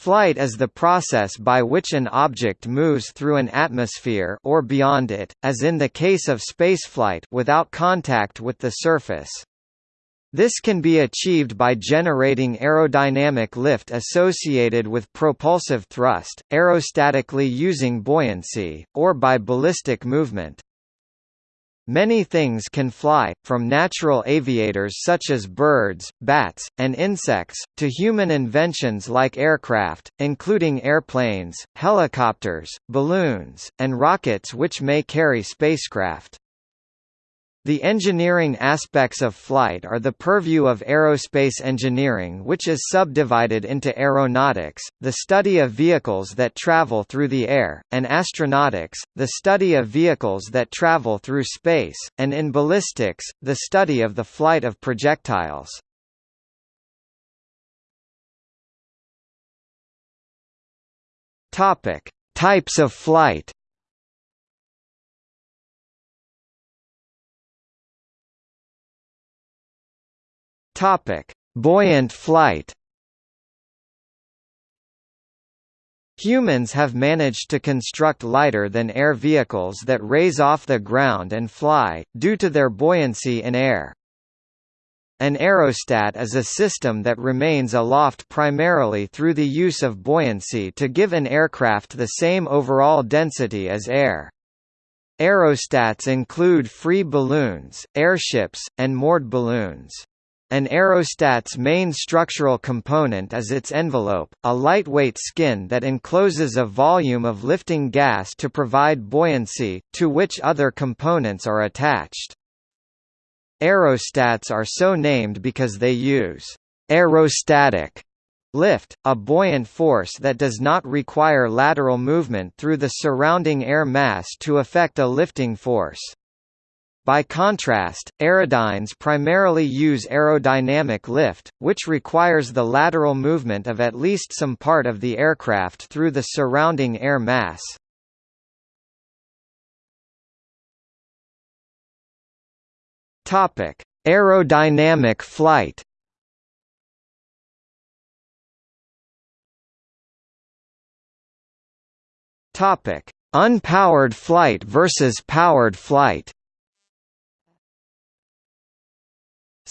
Flight is the process by which an object moves through an atmosphere or beyond it, as in the case of spaceflight without contact with the surface. This can be achieved by generating aerodynamic lift associated with propulsive thrust, aerostatically using buoyancy, or by ballistic movement. Many things can fly, from natural aviators such as birds, bats, and insects, to human inventions like aircraft, including airplanes, helicopters, balloons, and rockets which may carry spacecraft. The engineering aspects of flight are the purview of aerospace engineering which is subdivided into aeronautics, the study of vehicles that travel through the air, and astronautics, the study of vehicles that travel through space, and in ballistics, the study of the flight of projectiles. Types of flight Topic: Buoyant flight. Humans have managed to construct lighter-than-air vehicles that raise off the ground and fly, due to their buoyancy in air. An aerostat is a system that remains aloft primarily through the use of buoyancy to give an aircraft the same overall density as air. Aerostats include free balloons, airships, and moored balloons. An aerostat's main structural component is its envelope, a lightweight skin that encloses a volume of lifting gas to provide buoyancy, to which other components are attached. Aerostats are so named because they use aerostatic lift, a buoyant force that does not require lateral movement through the surrounding air mass to effect a lifting force. By contrast, aerodynes primarily use aerodynamic lift, which requires the lateral movement of at least some part of the aircraft through the surrounding air mass. Topic: Aerodynamic flight. Topic: Unpowered flight versus powered flight.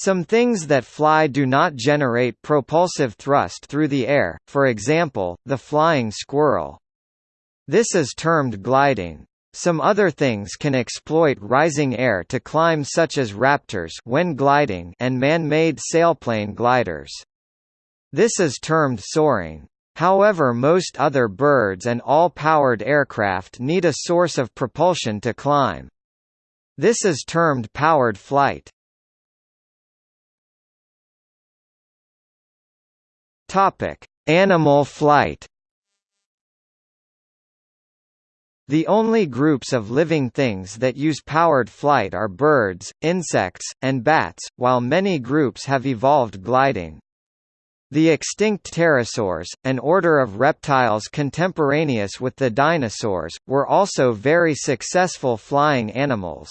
Some things that fly do not generate propulsive thrust through the air, for example, the flying squirrel. This is termed gliding. Some other things can exploit rising air to climb such as raptors when gliding and man-made sailplane gliders. This is termed soaring. However most other birds and all powered aircraft need a source of propulsion to climb. This is termed powered flight. Topic: Animal flight. The only groups of living things that use powered flight are birds, insects, and bats, while many groups have evolved gliding. The extinct pterosaurs, an order of reptiles contemporaneous with the dinosaurs, were also very successful flying animals.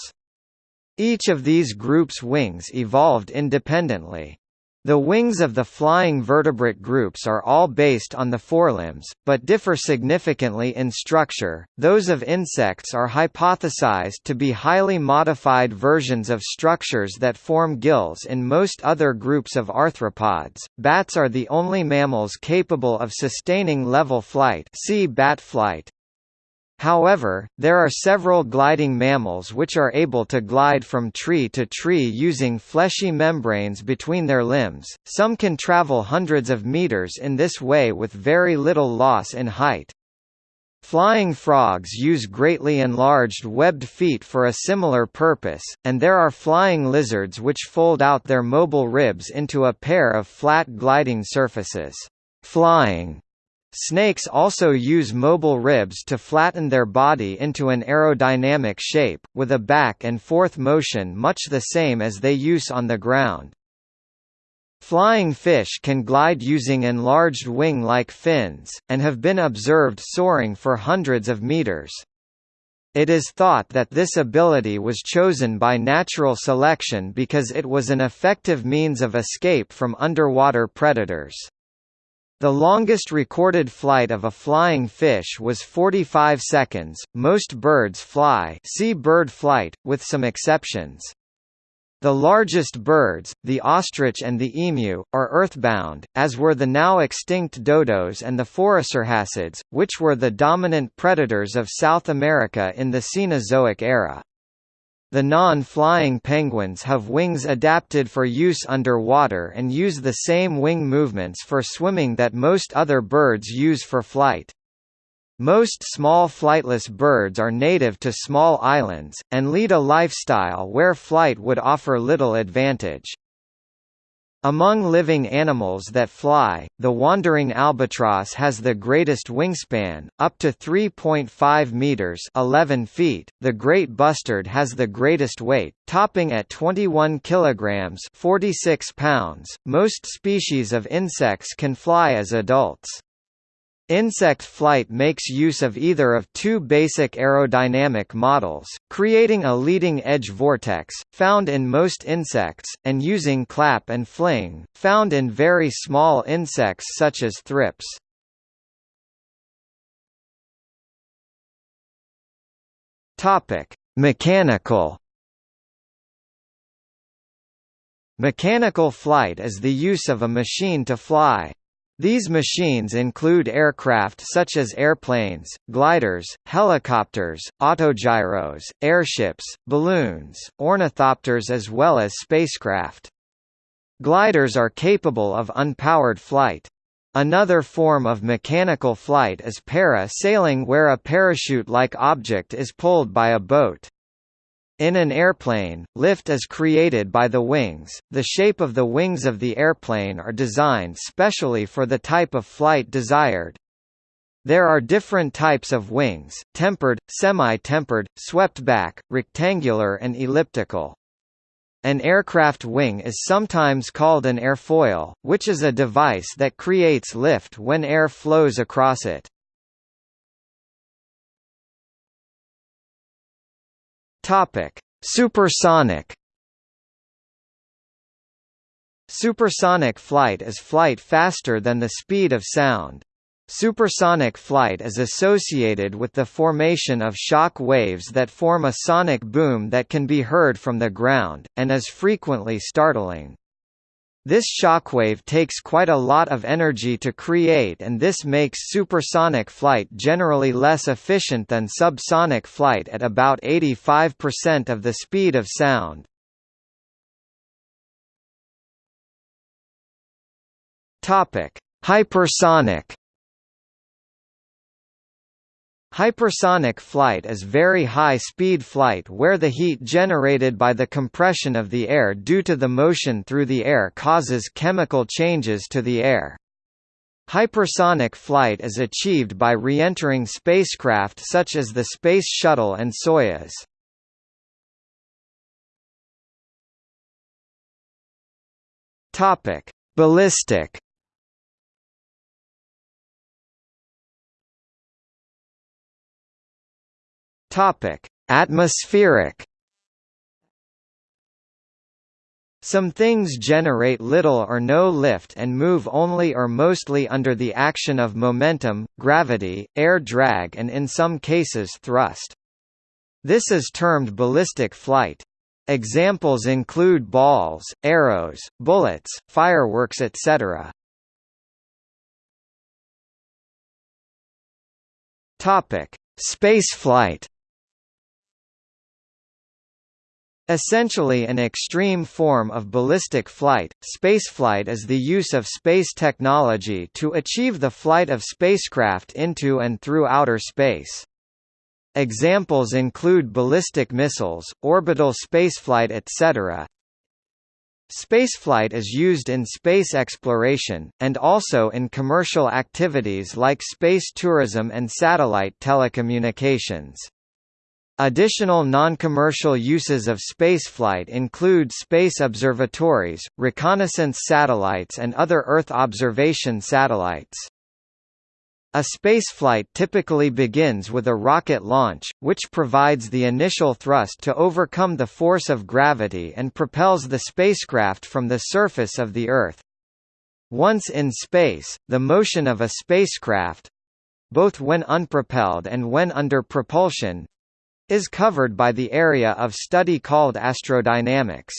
Each of these groups' wings evolved independently. The wings of the flying vertebrate groups are all based on the forelimbs, but differ significantly in structure. Those of insects are hypothesized to be highly modified versions of structures that form gills in most other groups of arthropods. Bats are the only mammals capable of sustaining level flight. See bat flight. However, there are several gliding mammals which are able to glide from tree to tree using fleshy membranes between their limbs. Some can travel hundreds of meters in this way with very little loss in height. Flying frogs use greatly enlarged webbed feet for a similar purpose, and there are flying lizards which fold out their mobile ribs into a pair of flat gliding surfaces. Flying Snakes also use mobile ribs to flatten their body into an aerodynamic shape, with a back and forth motion much the same as they use on the ground. Flying fish can glide using enlarged wing-like fins, and have been observed soaring for hundreds of meters. It is thought that this ability was chosen by natural selection because it was an effective means of escape from underwater predators. The longest recorded flight of a flying fish was 45 seconds. Most birds fly, see bird flight, with some exceptions. The largest birds, the ostrich and the emu, are earthbound, as were the now extinct dodos and the phorusrhacids, which were the dominant predators of South America in the Cenozoic era. The non-flying penguins have wings adapted for use underwater and use the same wing movements for swimming that most other birds use for flight. Most small flightless birds are native to small islands, and lead a lifestyle where flight would offer little advantage. Among living animals that fly, the wandering albatross has the greatest wingspan, up to 3.5 meters (11 feet). The great bustard has the greatest weight, topping at 21 kilograms (46 pounds). Most species of insects can fly as adults. Insect flight makes use of either of two basic aerodynamic models, creating a leading-edge vortex, found in most insects, and using clap and fling, found in very small insects such as thrips. Mechanical Mechanical flight is the use of a machine to fly. These machines include aircraft such as airplanes, gliders, helicopters, autogyros, airships, balloons, ornithopters as well as spacecraft. Gliders are capable of unpowered flight. Another form of mechanical flight is para-sailing where a parachute-like object is pulled by a boat. In an airplane, lift is created by the wings. The shape of the wings of the airplane are designed specially for the type of flight desired. There are different types of wings, tapered, semi-tapered, swept back, rectangular and elliptical. An aircraft wing is sometimes called an airfoil, which is a device that creates lift when air flows across it. Topic: Supersonic. Supersonic flight is flight faster than the speed of sound. Supersonic flight is associated with the formation of shock waves that form a sonic boom that can be heard from the ground, and is frequently startling. This shockwave takes quite a lot of energy to create and this makes supersonic flight generally less efficient than subsonic flight at about 85% of the speed of sound. Hypersonic Hypersonic flight is very high-speed flight where the heat generated by the compression of the air due to the motion through the air causes chemical changes to the air. Hypersonic flight is achieved by re-entering spacecraft such as the Space Shuttle and Soyuz. Ballistic Topic: Atmospheric Some things generate little or no lift and move only or mostly under the action of momentum, gravity, air drag and in some cases thrust. This is termed ballistic flight. Examples include balls, arrows, bullets, fireworks etc. Spaceflight Essentially an extreme form of ballistic flight, spaceflight is the use of space technology to achieve the flight of spacecraft into and through outer space. Examples include ballistic missiles, orbital spaceflight etc. Spaceflight is used in space exploration, and also in commercial activities like space tourism and satellite telecommunications. Additional non-commercial uses of spaceflight include space observatories, reconnaissance satellites and other Earth observation satellites. A spaceflight typically begins with a rocket launch, which provides the initial thrust to overcome the force of gravity and propels the spacecraft from the surface of the Earth. Once in space, the motion of a spacecraft—both when unpropelled and when under propulsion—is covered by the area of study called astrodynamics.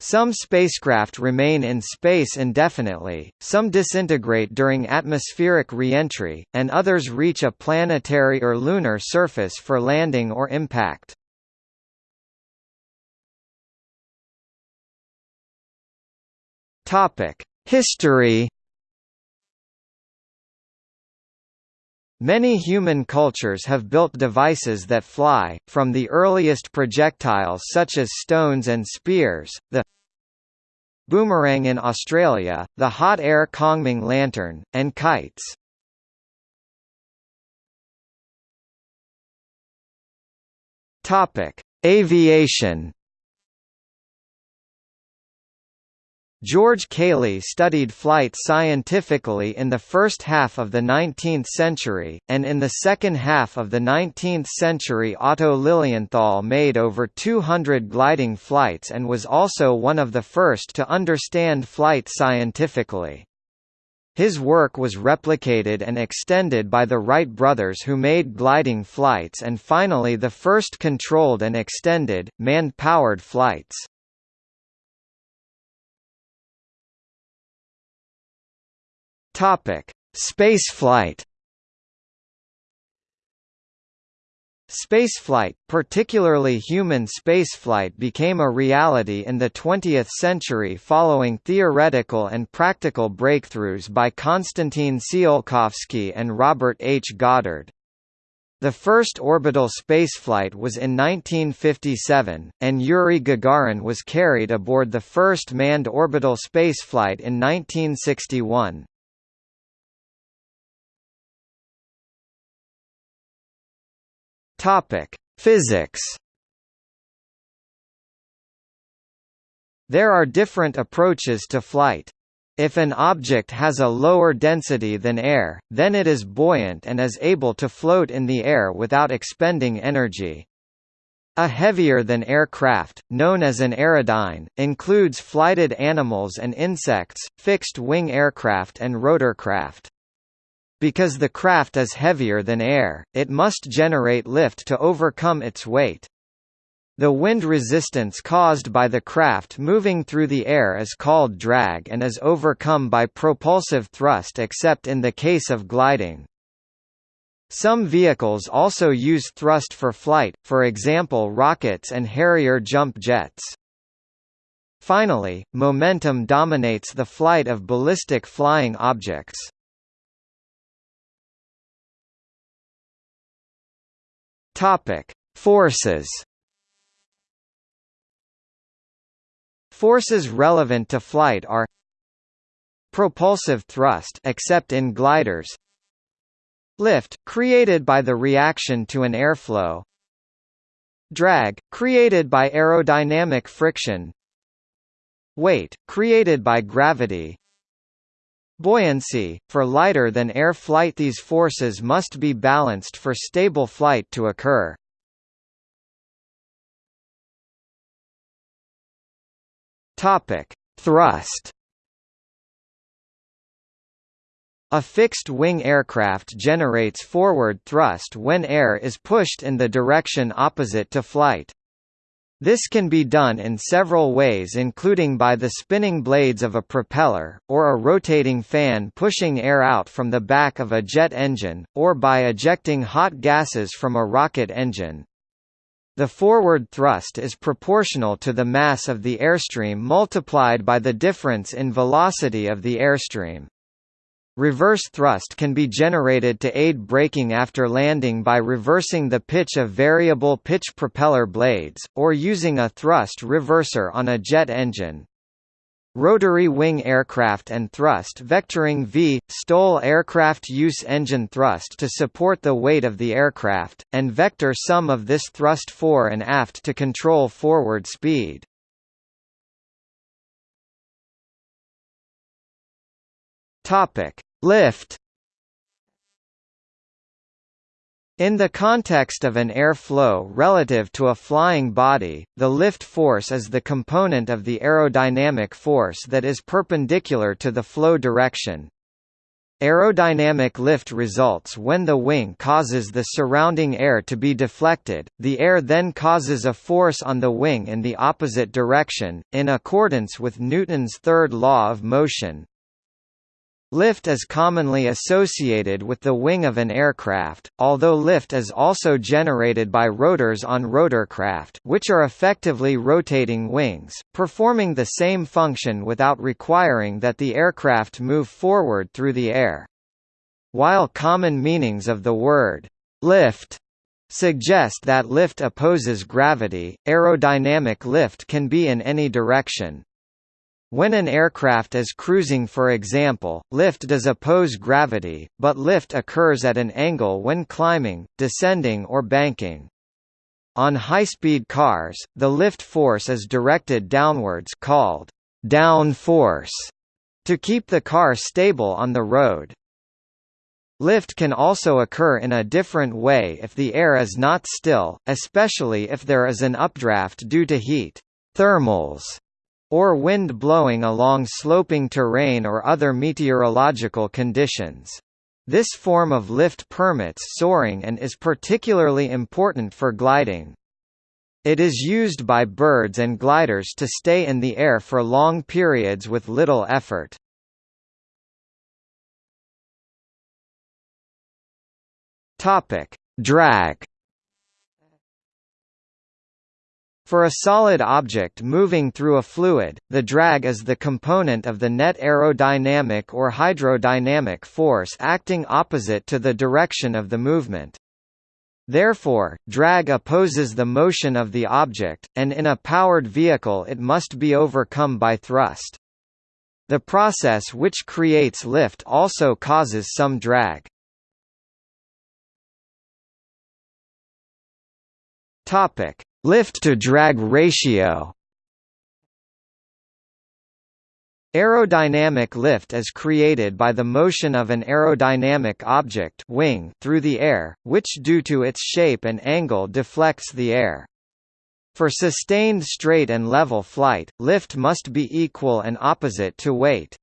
Some spacecraft remain in space indefinitely, some disintegrate during atmospheric re-entry, and others reach a planetary or lunar surface for landing or impact. History Many human cultures have built devices that fly, from the earliest projectiles such as stones and spears, the boomerang in Australia, the hot air Kongming lantern, and kites. Aviation George Cayley studied flight scientifically in the first half of the 19th century, and in the second half of the 19th century Otto Lilienthal made over 200 gliding flights and was also one of the first to understand flight scientifically. His work was replicated and extended by the Wright brothers who made gliding flights and finally the first controlled and extended, man-powered flights. Topic: Spaceflight. Spaceflight, particularly human spaceflight became a reality in the 20th century following theoretical and practical breakthroughs by Konstantin Tsiolkovsky and Robert H. Goddard. The first orbital spaceflight was in 1957, and Yuri Gagarin was carried aboard the first manned orbital spaceflight in 1961. Topic: Physics. There are different approaches to flight. If an object has a lower density than air, then it is buoyant and is able to float in the air without expending energy. A heavier-than-air craft, known as an aerodyne, includes flighted animals and insects, fixed-wing aircraft and rotorcraft. Because the craft is heavier than air, it must generate lift to overcome its weight. The wind resistance caused by the craft moving through the air is called drag and is overcome by propulsive thrust except in the case of gliding. Some vehicles also use thrust for flight, for example rockets and Harrier jump jets. Finally, momentum dominates the flight of ballistic flying objects. Topic: Forces. Forces relevant to flight are propulsive thrust except in gliders lift created by the reaction to an airflow drag created by aerodynamic friction weight created by gravity Buoyancy, for lighter than air flight these forces must be balanced for stable flight to occur. Thrust A fixed-wing aircraft generates forward thrust when air is pushed in the direction opposite to flight. This can be done in several ways including by the spinning blades of a propeller, or a rotating fan pushing air out from the back of a jet engine, or by ejecting hot gases from a rocket engine. The forward thrust is proportional to the mass of the airstream multiplied by the difference in velocity of the airstream. Reverse thrust can be generated to aid braking after landing by reversing the pitch of variable pitch propeller blades, or using a thrust reverser on a jet engine. Rotary wing aircraft and thrust vectoring V, STOL aircraft use engine thrust to support the weight of the aircraft, and vector some of this thrust fore and aft to control forward speed. Topic: Lift. In the context of an air flow relative to a flying body, the lift force is the component of the aerodynamic force that is perpendicular to the flow direction. Aerodynamic lift results when the wing causes the surrounding air to be deflected, the air then causes a force on the wing in the opposite direction, in accordance with Newton's third law of motion. Lift is commonly associated with the wing of an aircraft, although lift is also generated by rotors on rotorcraft which are effectively rotating wings, performing the same function without requiring that the aircraft move forward through the air. While common meanings of the word lift suggest that lift opposes gravity, aerodynamic lift can be in any direction. When an aircraft is cruising for example, lift does oppose gravity, but lift occurs at an angle when climbing, descending or banking. On high-speed cars, the lift force is directed downwards called down force to keep the car stable on the road. Lift can also occur in a different way if the air is not still, especially if there is an updraft due to heat thermals or wind blowing along sloping terrain or other meteorological conditions. This form of lift permits soaring and is particularly important for gliding. It is used by birds and gliders to stay in the air for long periods with little effort. Drag For a solid object moving through a fluid, the drag is the component of the net aerodynamic or hydrodynamic force acting opposite to the direction of the movement. Therefore, drag opposes the motion of the object, and in a powered vehicle it must be overcome by thrust. The process which creates lift also causes some drag. Topic: Lift-to-drag ratio Aerodynamic lift is created by the motion of an aerodynamic object wing through the air, which due to its shape and angle deflects the air. For sustained straight and level flight, lift must be equal and opposite to weight.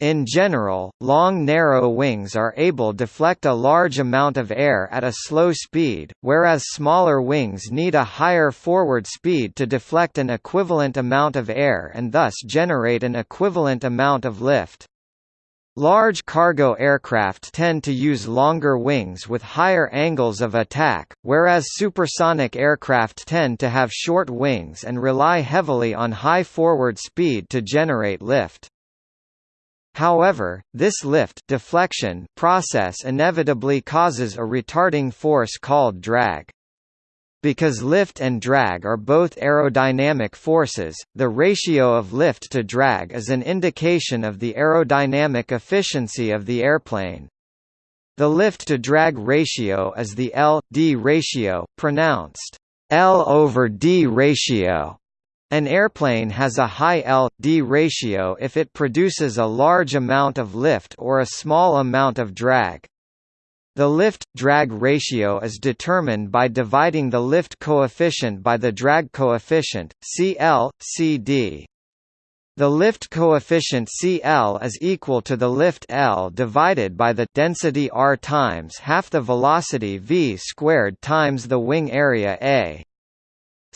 In general, long narrow wings are able to deflect a large amount of air at a slow speed, whereas smaller wings need a higher forward speed to deflect an equivalent amount of air and thus generate an equivalent amount of lift. Large cargo aircraft tend to use longer wings with higher angles of attack, whereas supersonic aircraft tend to have short wings and rely heavily on high forward speed to generate lift. However, this lift deflection process inevitably causes a retarding force called drag. Because lift and drag are both aerodynamic forces, the ratio of lift to drag is an indication of the aerodynamic efficiency of the airplane. The lift-to-drag ratio is the L-D ratio, pronounced L over D ratio. An airplane has a high L-D ratio if it produces a large amount of lift or a small amount of drag. The lift-drag ratio is determined by dividing the lift coefficient by the drag coefficient, CL, CD. The lift coefficient CL is equal to the lift L divided by the density R times half the velocity v squared times the wing area A.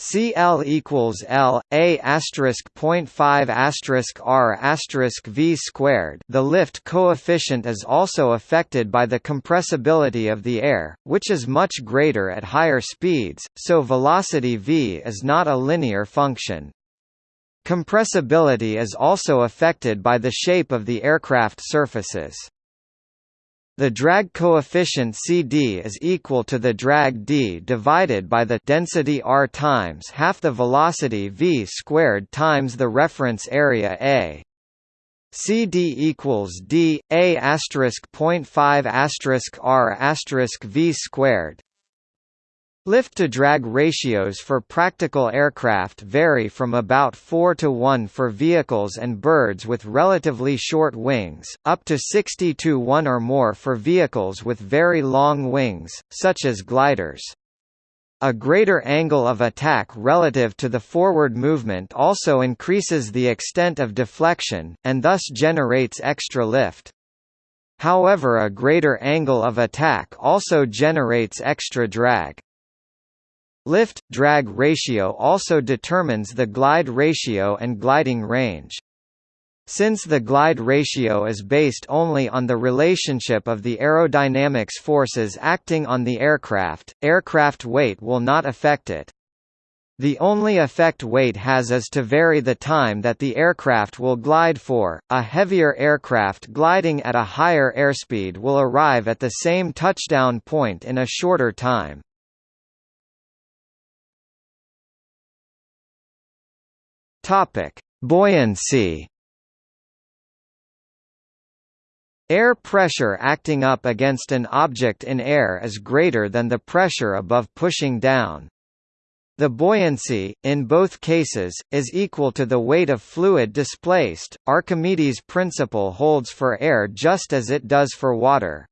CL equals L A asterisk point five asterisk R asterisk V squared. The lift coefficient is also affected by the compressibility of the air, which is much greater at higher speeds, so velocity v is not a linear function. Compressibility is also affected by the shape of the aircraft surfaces. The drag coefficient CD is equal to the drag D divided by the density R times half the velocity V squared times the reference area A. CD equals D A asterisk point five asterisk R asterisk V squared. Lift-to-drag ratios for practical aircraft vary from about 4 to 1 for vehicles and birds with relatively short wings, up to 60 to 1 or more for vehicles with very long wings, such as gliders. A greater angle of attack relative to the forward movement also increases the extent of deflection, and thus generates extra lift. However a greater angle of attack also generates extra drag. Lift-drag ratio also determines the glide ratio and gliding range. Since the glide ratio is based only on the relationship of the aerodynamics forces acting on the aircraft, aircraft weight will not affect it. The only effect weight has is to vary the time that the aircraft will glide for. A heavier aircraft gliding at a higher airspeed will arrive at the same touchdown point in a shorter time. Topic: Buoyancy. Air pressure acting up against an object in air is greater than the pressure above pushing down. The buoyancy, in both cases, is equal to the weight of fluid displaced. Archimedes' principle holds for air just as it does for water.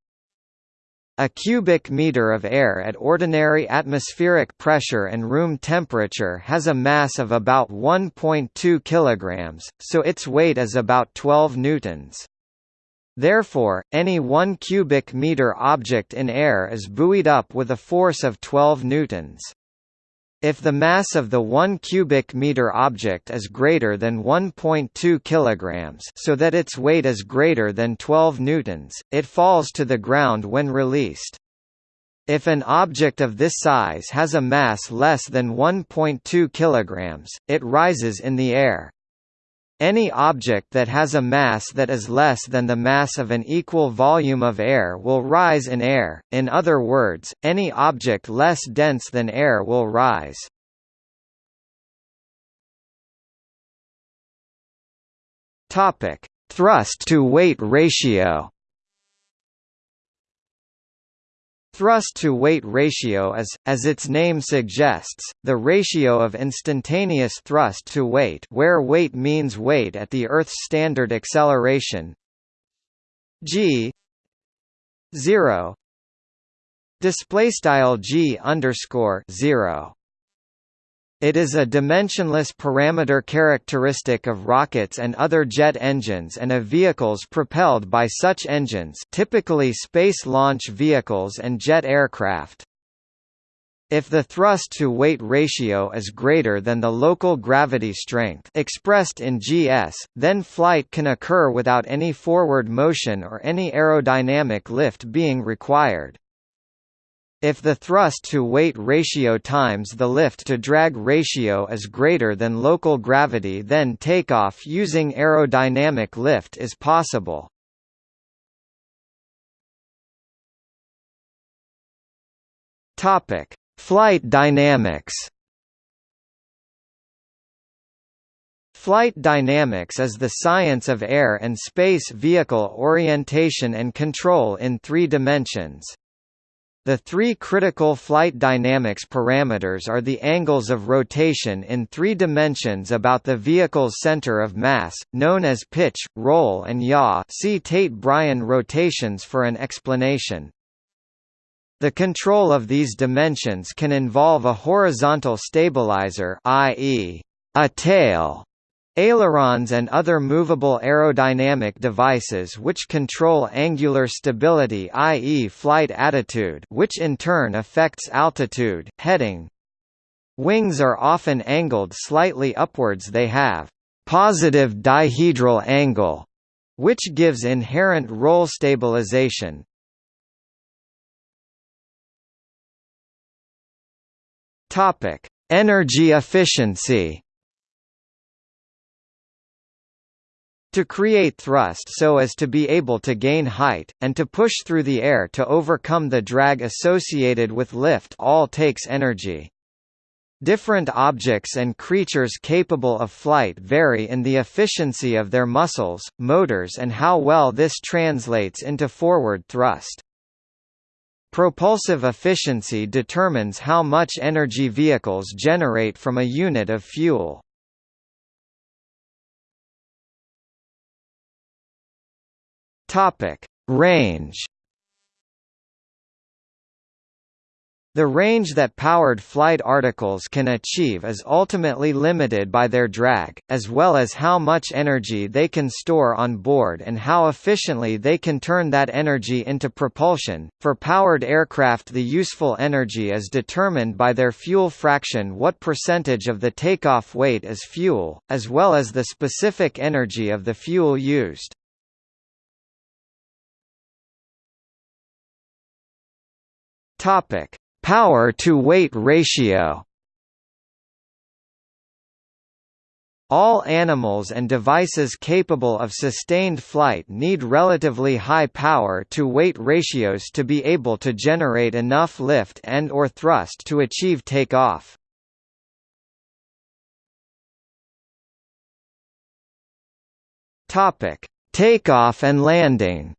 A cubic meter of air at ordinary atmospheric pressure and room temperature has a mass of about 1.2 kilograms, so its weight is about 12 newtons. Therefore, any 1 cubic meter object in air is buoyed up with a force of 12 newtons. If the mass of the 1 cubic meter object is greater than 1.2 kilograms, so that its weight is greater than 12 newtons, it falls to the ground when released. If an object of this size has a mass less than 1.2 kilograms, it rises in the air. Any object that has a mass that is less than the mass of an equal volume of air will rise in air, in other words, any object less dense than air will rise. Thrust-to-weight ratio Thrust-to-weight ratio is, as its name suggests, the ratio of instantaneous thrust to weight where weight means weight at the Earth's standard acceleration. G 0 display style g underscore 0 it is a dimensionless parameter characteristic of rockets and other jet engines and of vehicles propelled by such engines typically space launch vehicles and jet aircraft. If the thrust-to-weight ratio is greater than the local gravity strength expressed in GS, then flight can occur without any forward motion or any aerodynamic lift being required. If the thrust-to-weight ratio times the lift-to-drag ratio is greater than local gravity then takeoff using aerodynamic lift is possible. Flight dynamics Flight dynamics is the science of air and space vehicle orientation and control in three dimensions. The three critical flight dynamics parameters are the angles of rotation in three dimensions about the vehicle's center of mass, known as pitch, roll and yaw see Tait-Bryan rotations for an explanation. The control of these dimensions can involve a horizontal stabilizer i.e., a tail, Ailerons and other movable aerodynamic devices which control angular stability i.e. flight attitude which in turn affects altitude, heading. Wings are often angled slightly upwards they have positive dihedral angle, which gives inherent roll stabilization. Energy efficiency To create thrust so as to be able to gain height, and to push through the air to overcome the drag associated with lift all takes energy. Different objects and creatures capable of flight vary in the efficiency of their muscles, motors and how well this translates into forward thrust. Propulsive efficiency determines how much energy vehicles generate from a unit of fuel. Topic: Range The range that powered flight articles can achieve is ultimately limited by their drag, as well as how much energy they can store on board and how efficiently they can turn that energy into propulsion. For powered aircraft, the useful energy is determined by their fuel fraction, what percentage of the takeoff weight is fuel, as well as the specific energy of the fuel used. Topic: Power-to-weight ratio All animals and devices capable of sustained flight need relatively high power-to-weight ratios to be able to generate enough lift and or thrust to achieve takeoff. Takeoff and landing.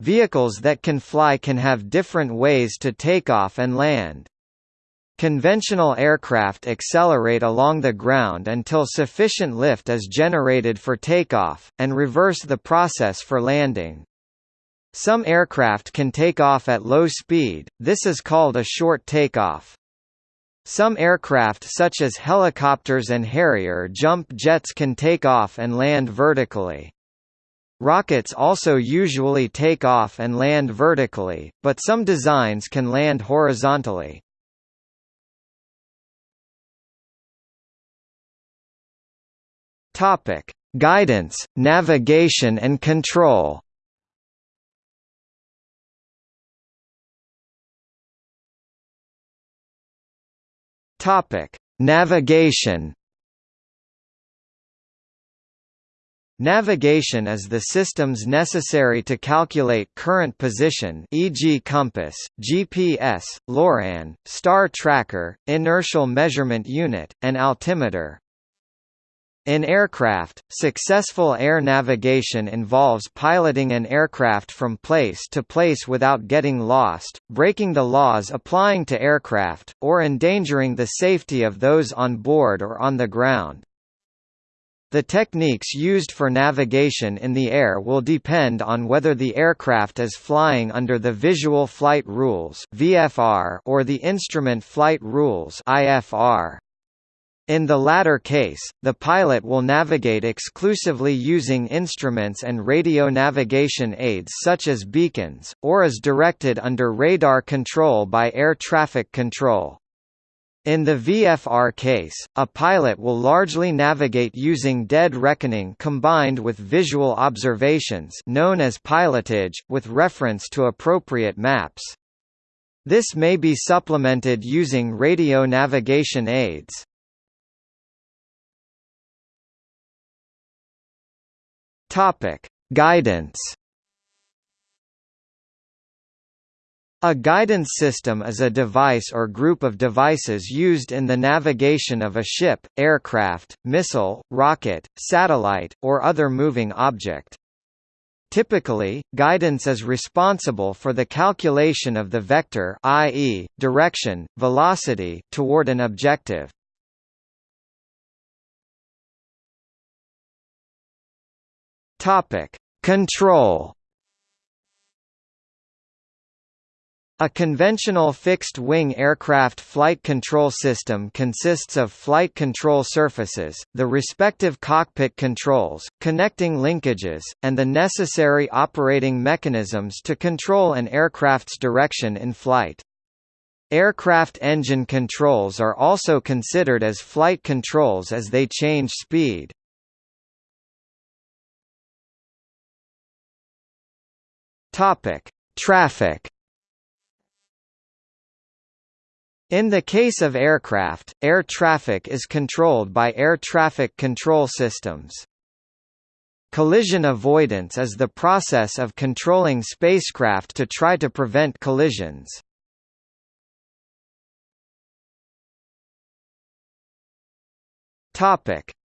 Vehicles that can fly can have different ways to take off and land. Conventional aircraft accelerate along the ground until sufficient lift is generated for takeoff, and reverse the process for landing. Some aircraft can take off at low speed, this is called a short takeoff. Some aircraft such as helicopters and Harrier jump jets can take off and land vertically. Rockets also usually take off and land vertically, but some designs can land horizontally. Topic: Guidance, navigation and control. Topic: Navigation Navigation is the systems necessary to calculate current position e.g. compass, GPS, LORAN, star tracker, inertial measurement unit, and altimeter. In aircraft, successful air navigation involves piloting an aircraft from place to place without getting lost, breaking the laws applying to aircraft, or endangering the safety of those on board or on the ground. The techniques used for navigation in the air will depend on whether the aircraft is flying under the Visual Flight Rules (VFR) or the Instrument Flight Rules (IFR). In the latter case, the pilot will navigate exclusively using instruments and radio navigation aids such as beacons, or is directed under radar control by air traffic control. In the VFR case, a pilot will largely navigate using dead reckoning combined with visual observations known as pilotage, with reference to appropriate maps. This may be supplemented using radio navigation aids. Guidance A guidance system is a device or group of devices used in the navigation of a ship, aircraft, missile, rocket, satellite, or other moving object. Typically, guidance is responsible for the calculation of the vector i.e., direction, velocity toward an objective. Topic: Control A conventional fixed-wing aircraft flight control system consists of flight control surfaces, the respective cockpit controls, connecting linkages, and the necessary operating mechanisms to control an aircraft's direction in flight. Aircraft engine controls are also considered as flight controls as they change speed. Traffic In the case of aircraft, air traffic is controlled by air traffic control systems. Collision avoidance is the process of controlling spacecraft to try to prevent collisions.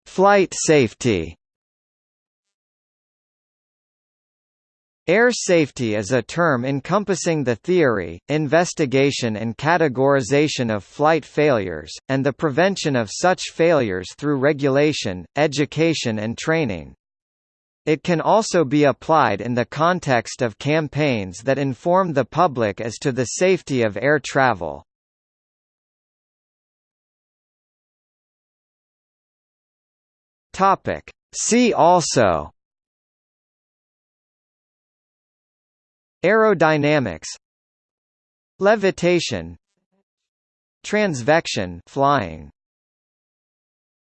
Flight safety. Air safety is a term encompassing the theory, investigation and categorization of flight failures, and the prevention of such failures through regulation, education and training. It can also be applied in the context of campaigns that inform the public as to the safety of air travel. See also Aerodynamics. Levitation. Transvection. Flying